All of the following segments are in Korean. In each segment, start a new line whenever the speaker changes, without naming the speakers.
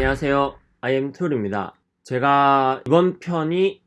안녕하세요. IM툴입니다. 제가 이번 편이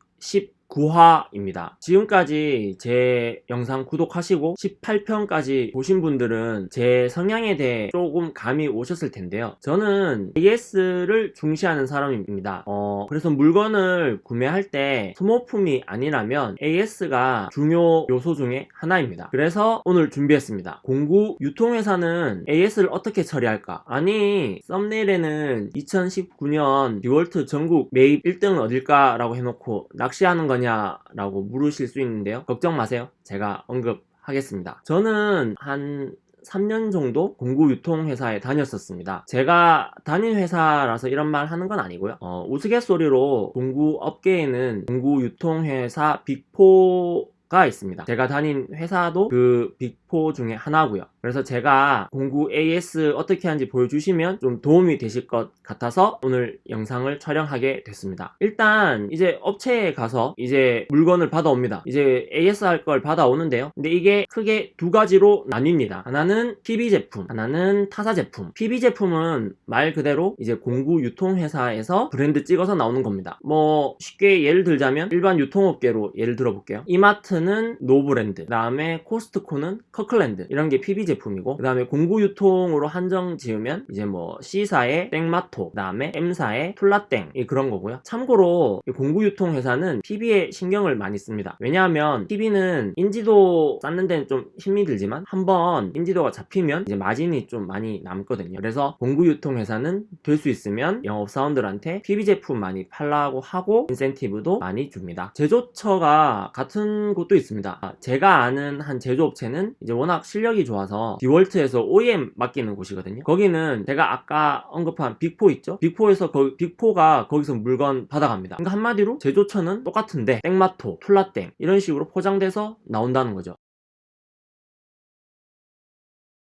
19화입니다. 지금까지 제 영상 구독하시고 18편까지 보신 분들은 제 성향에 대해 조금 감이 오셨을 텐데요. 저는 AS를 중시하는 사람입니다. 어, 그래서 물건을 구매할 때 소모품이 아니라면 AS가 중요 요소 중에 하나입니다. 그래서 오늘 준비했습니다. 공구 유통회사는 AS를 어떻게 처리할까? 아니, 썸네일에는 2019년 디월트 전국 매입 1등은 어딜까? 라고 해놓고 낚시하는 거냐? 라고 물으실 수 있는데요. 걱정 마세요. 제가 언급하겠습니다. 저는 한 3년 정도 공구 유통회사에 다녔었습니다. 제가 다닌 회사라서 이런 말 하는 건 아니고요. 어, 우스갯소리로 공구 업계에는 공구 유통회사 빅포 가 있습니다. 제가 다닌 회사도 그 빅 4 중에 하나고요. 그래서 제가 공구 AS 어떻게 하는지 보여주시면 좀 도움이 되실 것 같아서 오늘 영상을 촬영하게 됐습니다. 일단 이제 업체에 가서 이제 물건을 받아옵니다. 이제 AS 할 걸 받아오는데요. 근데 이게 크게 두 가지로 나뉩니다. 하나는 PB 제품 하나는 타사 제품. PB 제품은 말 그대로 이제 공구 유통회사에서 브랜드 찍어서 나오는 겁니다. 뭐 쉽게 예를 들자면 일반 유통업계로 예를 들어 볼게요. 이마트는 노브랜드 그 다음에 코스트코는 커클랜드 이런 게 PB 제품이고 그 다음에 공구 유통으로 한정 지으면 이제 뭐 C사의 땡마토 그 다음에 M사의 툴라땡 그런 거고요. 참고로 공구 유통 회사는 PB에 신경을 많이 씁니다. 왜냐하면 PB는 인지도 쌓는 데는 좀 힘이 들지만 한번 인지도가 잡히면 이제 마진이 좀 많이 남거든요. 그래서 공구 유통 회사는 될 수 있으면 영업사원들한테 PB 제품 많이 팔라고 하고 인센티브도 많이 줍니다. 제조처가 같은 곳도 있습니다. 제가 아는 한 제조업체는 이제 워낙 실력이 좋아서 디월트에서 OEM 맡기는 곳이거든요. 거기는 제가 아까 언급한 Big Four 있죠? Big Four에서 거, Big Four가 거기서 물건 받아갑니다. 그러니까 한마디로 제조처는 똑같은데 땡마토, 툴라땡 이런 식으로 포장돼서 나온다는 거죠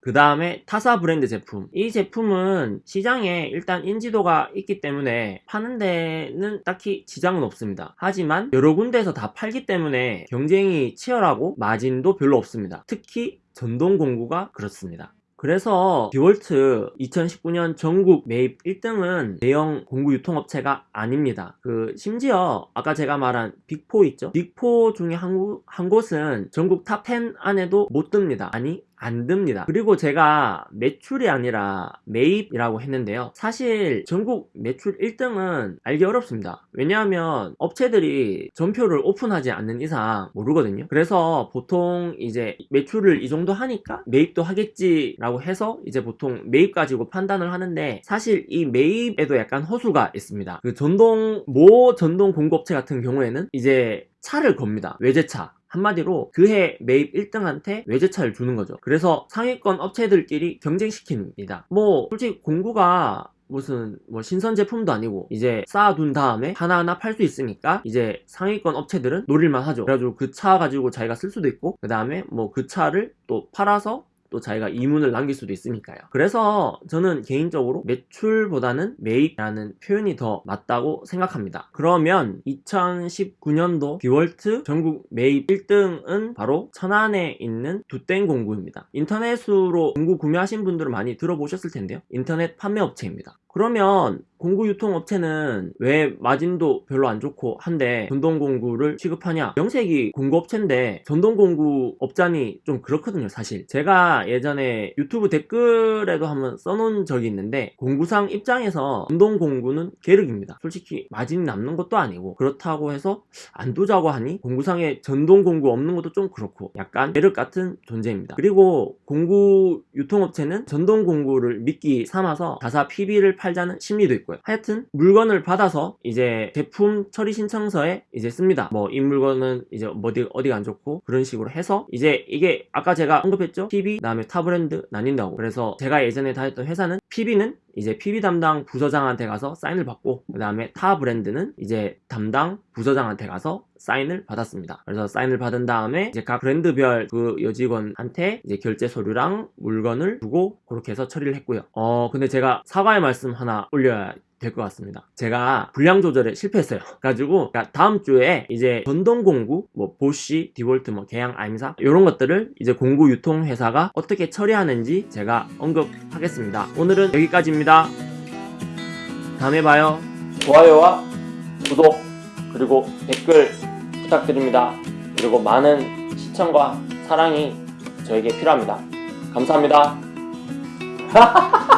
그 다음에 타사 브랜드 제품 이 제품은 시장에 일단 인지도가 있기 때문에 파는 데는 딱히 지장은 없습니다 하지만 여러 군데에서 다 팔기 때문에 경쟁이 치열하고 마진도 별로 없습니다 특히 전동 공구가 그렇습니다 그래서 디월트 2019년 전국 매입 1등은 대형 공구 유통업체가 아닙니다. 그 심지어 아까 제가 말한 Big 4 있죠? Big 4 중에 한, 한 곳은 전국 top 10 안에도 못 듭니다. 아니 안 듭니다. 그리고 제가 매출이 아니라 매입이라고 했는데요. 사실 전국 매출 1등은 알기 어렵습니다. 왜냐하면 업체들이 전표를 오픈하지 않는 이상 모르거든요. 그래서 보통 이제 매출을 이 정도 하니까 매입도 하겠지 라고 해서 이제 보통 매입 가지고 판단을 하는데 사실 이 매입에도 약간 허수가 있습니다. 그 전동 모 전동 공급업체 같은 경우에는 이제 차를 겁니다. 외제차 한마디로 그해 매입 1등한테 외제차를 주는 거죠. 그래서 상위권 업체들끼리 경쟁시킵니다. 뭐 솔직히 공구가 무슨 뭐 신선 제품도 아니고 이제 쌓아둔 다음에 하나하나 팔 수 있으니까 이제 상위권 업체들은 노릴만 하죠. 그래가지고 그 차 가지고 자기가 쓸 수도 있고 그 다음에 뭐 그 차를 또 팔아서 또 자기가 이문을 남길 수도 있으니까요. 그래서 저는 개인적으로 매출보다는 매입이라는 표현이 더 맞다고 생각합니다. 그러면 2019년도 디월트 전국 매입 1등은 바로 천안에 있는 두땡 공구입니다. 인터넷으로 공구 구매하신 분들은 많이 들어보셨을 텐데요. 인터넷 판매업체입니다 그러면 공구 유통업체는 왜 마진도 별로 안 좋고 한데 전동공구를 취급하냐? 명색이 공구업체인데 전동공구 업자니 좀 그렇거든요 사실. 제가 예전에 유튜브 댓글에도 한번 써놓은 적이 있는데 공구상 입장에서 전동공구는 계륵입니다. 솔직히 마진이 남는 것도 아니고 그렇다고 해서 안 두자고 하니 공구상에 전동공구 없는 것도 좀 그렇고 약간 계륵 같은 존재입니다. 그리고 공구 유통업체는 전동공구를 미끼 삼아서 자사 PB를 팔 자는 심리도 있고 있고요. 하여튼 물건을 받아서 이제 제품 처리 신청서에 이제 씁니다. 뭐 이 물건은 이제 어디, 어디가 안 좋고 그런 식으로 해서 이제 이게 아까 제가 언급했죠? PB 그 다음에 타 브랜드 나뉜다고. 그래서 제가 예전에 다녔던 회사는 PB는 이제 PB 담당 부서장한테 가서 사인을 받고 그 다음에 타 브랜드는 이제 담당 부서장한테 가서 사인을 받았습니다. 그래서 사인을 받은 다음에 이제 각 브랜드별 그 여직원한테 이제 결제 서류랑 물건을 주고 그렇게 해서 처리를 했고요. 어 근데 제가 사과의 말씀 하나 올려야 될 것 같습니다 제가 분량 조절에 실패했어요 가지고 그러니까 다음 주에 이제 전동 공구 뭐 보쉬 디볼트 뭐 개양 아임사 이런 것들을 이제 공구 유통 회사가 어떻게 처리하는지 제가 언급하겠습니다 오늘은 여기까지입니다 다음에 봐요. 좋아요와 구독 그리고 댓글 부탁드립니다. 그리고 많은 시청과 사랑이 저에게 필요합니다. 감사합니다.